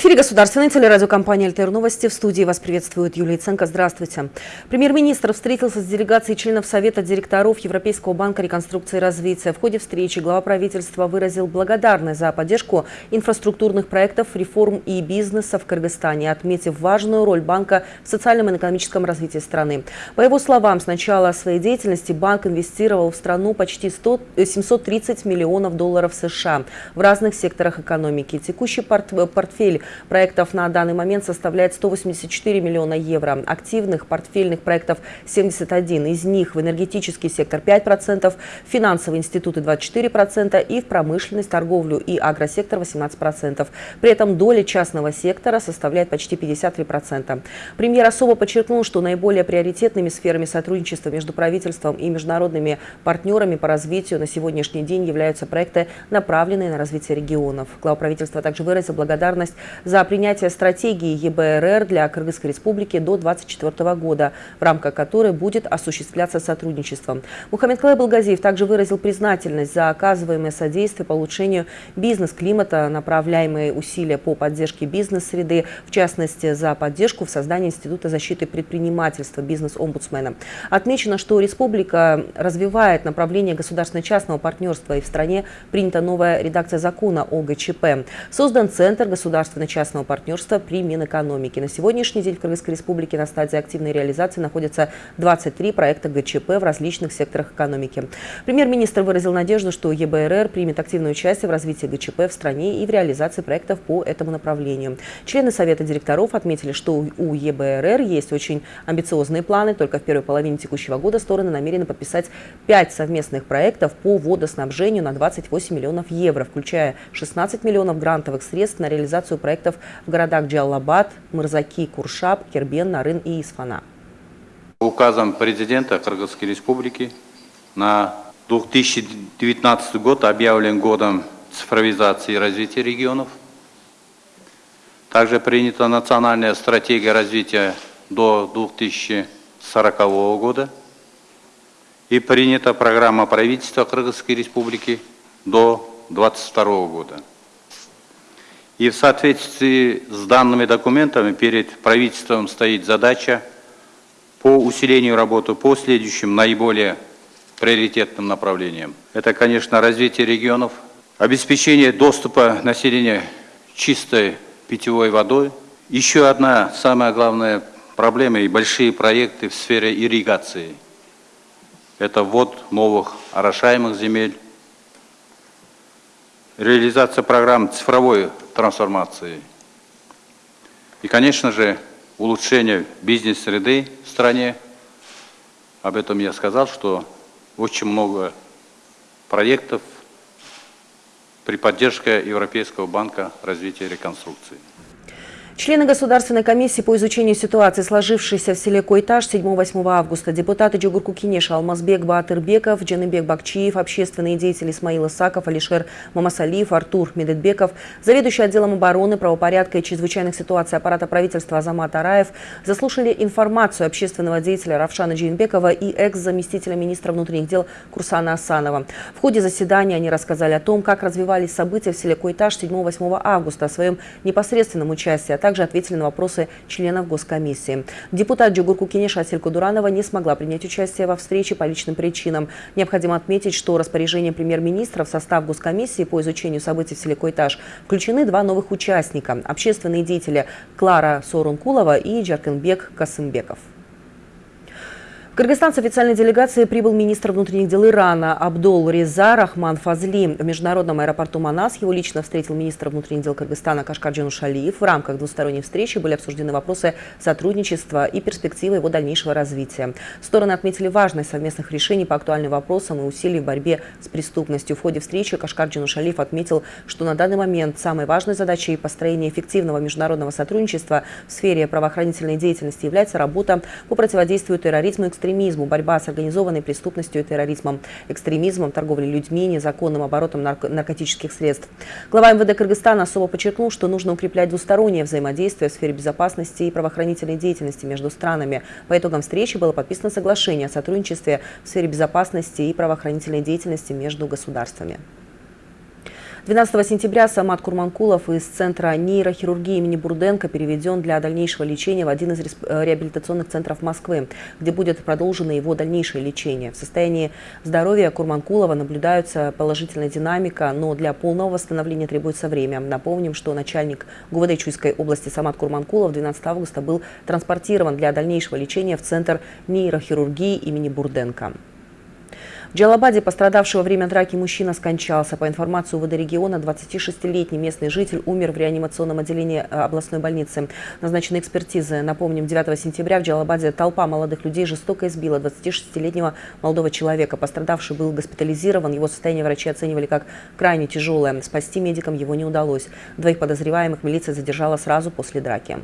Эфире государственной телерадиокомпании «Альтер Новости». В студии вас приветствует Юлия Ценко. Здравствуйте. Премьер-министр встретился с делегацией членов Совета директоров Европейского банка реконструкции и развития. В ходе встречи глава правительства выразил благодарность за поддержку инфраструктурных проектов, реформ и бизнеса в Кыргызстане, отметив важную роль банка в социальном и экономическом развитии страны. По его словам, с начала своей деятельности банк инвестировал в страну почти 100, 730 миллионов долларов США в разных секторах экономики. Текущий портфель проектов на данный момент составляет 184 миллиона евро. Активных портфельных проектов 71. Из них в энергетический сектор 5%, в финансовые институты 24% и в промышленность, торговлю и агросектор 18%. При этом доля частного сектора составляет почти 53%. Премьер особо подчеркнул, что наиболее приоритетными сферами сотрудничества между правительством и международными партнерами по развитию на сегодняшний день являются проекты, направленные на развитие регионов. Глава правительства также выразил благодарность за принятие стратегии ЕБРР для Кыргызской республики до 2024 года, в рамках которой будет осуществляться сотрудничество. Мухаммед Клай Балгазиев также выразил признательность за оказываемое содействие по улучшению бизнес-климата, направляемые усилия по поддержке бизнес-среды, в частности, за поддержку в создании Института защиты предпринимательства бизнес-омбудсмена. Отмечено, что республика развивает направление государственно-частного партнерства и в стране принята новая редакция закона о ГЧП. Создан Центр государственного государственно-частного партнерства при Минэкономике. На сегодняшний день в Кыргызской республике на стадии активной реализации находятся 23 проекта ГЧП в различных секторах экономики. Премьер-министр выразил надежду, что ЕБРР примет активное участие в развитии ГЧП в стране и в реализации проектов по этому направлению. Члены Совета директоров отметили, что у ЕБРР есть очень амбициозные планы. Только в первой половине текущего года стороны намерены подписать 5 совместных проектов по водоснабжению на 28 миллионов евро, включая 16 миллионов грантовых средств на реализацию проектов проектов в городах Джаллабад, Мырзаки, Куршаб, Кербен, Нарын и Исфана. Указом президента Кыргызской республики на 2019 год объявлен годом цифровизации и развития регионов. Также принята национальная стратегия развития до 2040 года и принята программа правительства Кыргызской республики до 2022 года. И в соответствии с данными документами перед правительством стоит задача по усилению работы по следующим наиболее приоритетным направлениям. Это, конечно, развитие регионов, обеспечение доступа населения чистой питьевой водой. Еще одна самая главная проблема и большие проекты в сфере ирригации. Это ввод новых орошаемых земель, реализация программ цифровой трансформации. И, конечно же, улучшение бизнес-среды в стране. Об этом я сказал, что очень много проектов при поддержке Европейского банка развития и реконструкции. Члены Государственной комиссии по изучению ситуации, сложившейся в селе Койтаж 7-8 августа, депутаты Джугурку Кинеша, Алмазбек Баатырбеков, Джаныбек Бакчиев, общественные деятели Исмаил Исаков, Алишер Мамасалиев, Артур Медетбеков, заведующий отделом обороны, правопорядка и чрезвычайных ситуаций аппарата правительства Азамат Араев заслушали информацию общественного деятеля Равшана Джинбекова и экс-заместителя министра внутренних дел Курсана Асанова. В ходе заседания они рассказали о том, как развивались события в селе Койтаж 7-8 августа, о своем непосредственном участии, а также также ответили на вопросы членов Госкомиссии. Депутат Джугурку Кенеша Дуранова не смогла принять участие во встрече по личным причинам. Необходимо отметить, что распоряжением премьер-министра в состав Госкомиссии по изучению событий в селе Койтаж включены два новых участника – общественные деятели Клара Сорункулова и Джаркенбек Касымбеков. Кыргызстан с официальной делегацией прибыл министр внутренних дел Ирана Абдул Реза Рахман Фазли. В международном аэропорту Манас его лично встретил министр внутренних дел Кыргызстана Кашкар Джанушалиев. В рамках двусторонней встречи были обсуждены вопросы сотрудничества и перспективы его дальнейшего развития. Стороны отметили важность совместных решений по актуальным вопросам и усилий в борьбе с преступностью. В ходе встречи Кашкар Джанушалиев отметил, что на данный момент самой важной задачей построения эффективного международного сотрудничества в сфере правоохранительной деятельности является работа по противодействию терроризму и экстремизму экстремизму, борьба с организованной преступностью и терроризмом, экстремизмом, торговлей людьми, незаконным оборотом нарко наркотических средств. Глава МВД Кыргызстана особо подчеркнул, что нужно укреплять двустороннее взаимодействие в сфере безопасности и правоохранительной деятельности между странами. По итогам встречи было подписано соглашение о сотрудничестве в сфере безопасности и правоохранительной деятельности между государствами. 12 сентября Самат Курманкулов из Центра нейрохирургии имени Бурденко переведен для дальнейшего лечения в один из э, реабилитационных центров Москвы, где будет продолжено его дальнейшее лечение. В состоянии здоровья Курманкулова наблюдается положительная динамика, но для полного восстановления требуется время. Напомним, что начальник ГУВД Чуйской области Самат Курманкулов 12 августа был транспортирован для дальнейшего лечения в Центр нейрохирургии имени Бурденко. В Джалабаде пострадавший во время драки мужчина скончался. По информации УВД региона, 26-летний местный житель умер в реанимационном отделении э, областной больницы. Назначены экспертизы. Напомним, 9 сентября в Джалабаде толпа молодых людей жестоко избила 26-летнего молодого человека. Пострадавший был госпитализирован. Его состояние врачи оценивали как крайне тяжелое. Спасти медикам его не удалось. Двоих подозреваемых милиция задержала сразу после драки.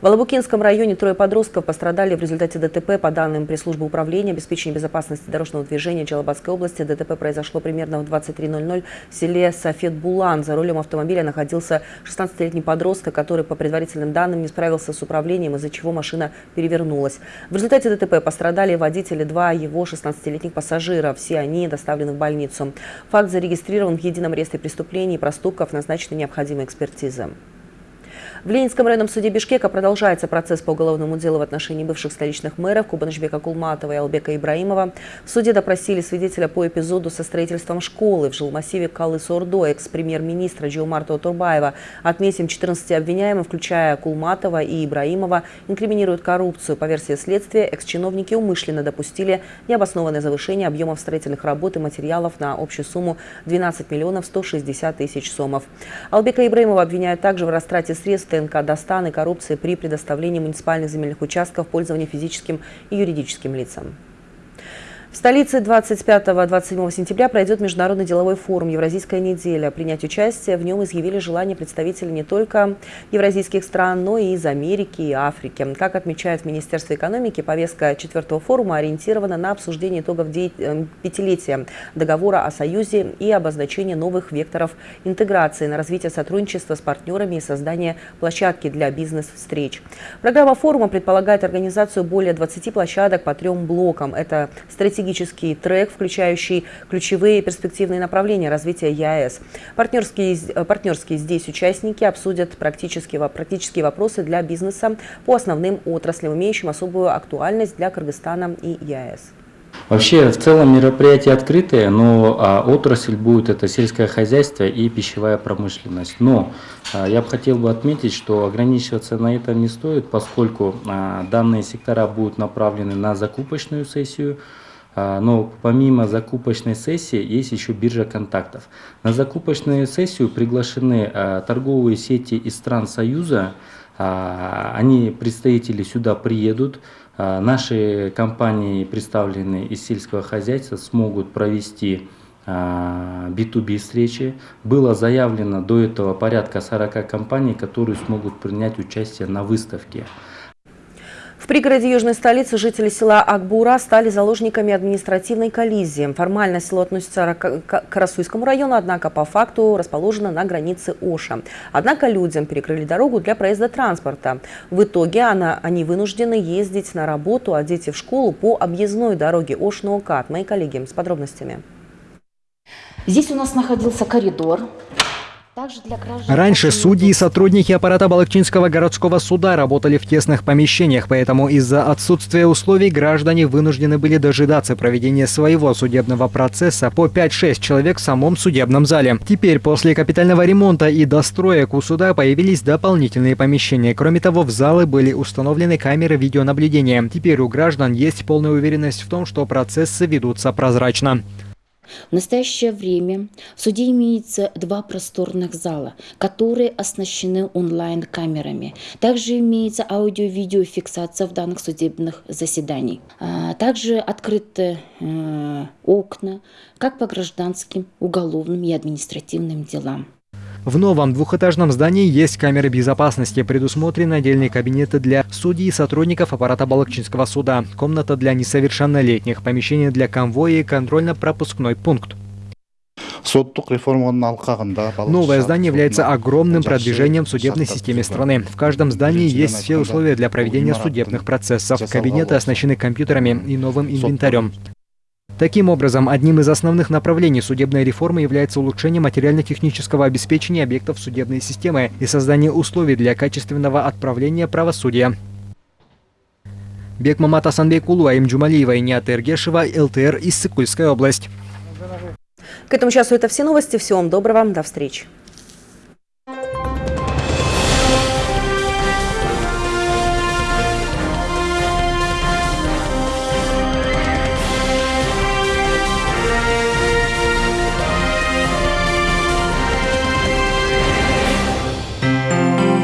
В Алабукинском районе трое подростков пострадали в результате ДТП. По данным пресс-службы управления обеспечения безопасности дорожного движения Джалабадской области, ДТП произошло примерно в 23.00 в селе Сафет-Булан. За рулем автомобиля находился 16-летний подросток, который, по предварительным данным, не справился с управлением, из-за чего машина перевернулась. В результате ДТП пострадали водители, два его 16-летних пассажира. Все они доставлены в больницу. Факт зарегистрирован в едином реестре преступлений и проступков, назначены необходимые экспертизы. В Ленинском районном суде Бишкека продолжается процесс по уголовному делу в отношении бывших столичных мэров Кубанышбека Кулматова и Албека Ибраимова. В суде допросили свидетеля по эпизоду со строительством школы в жилмассиве Калы-Сордо, экс-премьер-министра Джиомарта Турбаева. Отметим, 14 обвиняемых, включая Кулматова и Ибраимова, инкриминируют коррупцию. По версии следствия, экс-чиновники умышленно допустили необоснованное завышение объемов строительных работ и материалов на общую сумму 12 миллионов 160 тысяч сомов. Албека Ибраимова обвиняют также в растрате средств ТНК Достан и коррупции при предоставлении муниципальных земельных участков в физическим и юридическим лицам. В столице 25-27 сентября пройдет Международный деловой форум «Евразийская неделя». Принять участие в нем изъявили желание представители не только евразийских стран, но и из Америки и Африки. Как отмечает в Министерстве экономики, повестка четвертого форума ориентирована на обсуждение итогов э, пятилетия договора о Союзе и обозначение новых векторов интеграции на развитие сотрудничества с партнерами и создание площадки для бизнес-встреч. Программа форума предполагает организацию более 20 площадок по трем блокам. Это стратегия стратегический трек, включающий ключевые перспективные направления развития ЕАЭС. Партнерские, э, партнерские здесь участники обсудят практические, практические вопросы для бизнеса по основным отраслям, имеющим особую актуальность для Кыргызстана и ЕАЭС. Вообще, в целом мероприятие открытое, но а, отрасль будет это сельское хозяйство и пищевая промышленность. Но а, я бы хотел бы отметить, что ограничиваться на этом не стоит, поскольку а, данные сектора будут направлены на закупочную сессию, но помимо закупочной сессии есть еще биржа контактов. На закупочную сессию приглашены а, торговые сети из стран Союза. А, они, представители, сюда приедут. Наши компании, представленные из сельского хозяйства, смогут провести B2B встречи. Было заявлено до этого порядка 40 компаний, которые смогут принять участие на выставке. Пригороде южной столицы жители села Акбура стали заложниками административной коллизии. Формально село относится к Карасуйскому району, однако по факту расположено на границе Оша. Однако людям перекрыли дорогу для проезда транспорта. В итоге она, они вынуждены ездить на работу, а дети в школу по объездной дороге Ош-Ноукат. Мои коллеги с подробностями. Здесь у нас находился коридор, Раньше судьи и сотрудники аппарата Балакчинского городского суда работали в тесных помещениях, поэтому из-за отсутствия условий граждане вынуждены были дожидаться проведения своего судебного процесса по 5-6 человек в самом судебном зале. Теперь, после капитального ремонта и достроек у суда появились дополнительные помещения. Кроме того, в залы были установлены камеры видеонаблюдения. Теперь у граждан есть полная уверенность в том, что процессы ведутся прозрачно. В настоящее время в суде имеется два просторных зала, которые оснащены онлайн-камерами. Также имеется аудио-видеофиксация в данных судебных заседаний. А, также открыты э, окна как по гражданским, уголовным и административным делам. В новом двухэтажном здании есть камеры безопасности, предусмотрены отдельные кабинеты для судей и сотрудников аппарата Балакчинского суда, комната для несовершеннолетних, помещение для конвоя и контрольно-пропускной пункт. Новое здание является огромным продвижением в судебной системе страны. В каждом здании есть все условия для проведения судебных процессов. Кабинеты оснащены компьютерами и новым инвентарем. Таким образом, одним из основных направлений судебной реформы является улучшение материально-технического обеспечения объектов судебной системы и создание условий для качественного отправления правосудия. Бекмамат Асанбекулу, Аим Джумалиева и Ниат Эргешева, ЛТР, Иссыкульская область. К этому часу это все новости. Всего вам доброго. До встречи.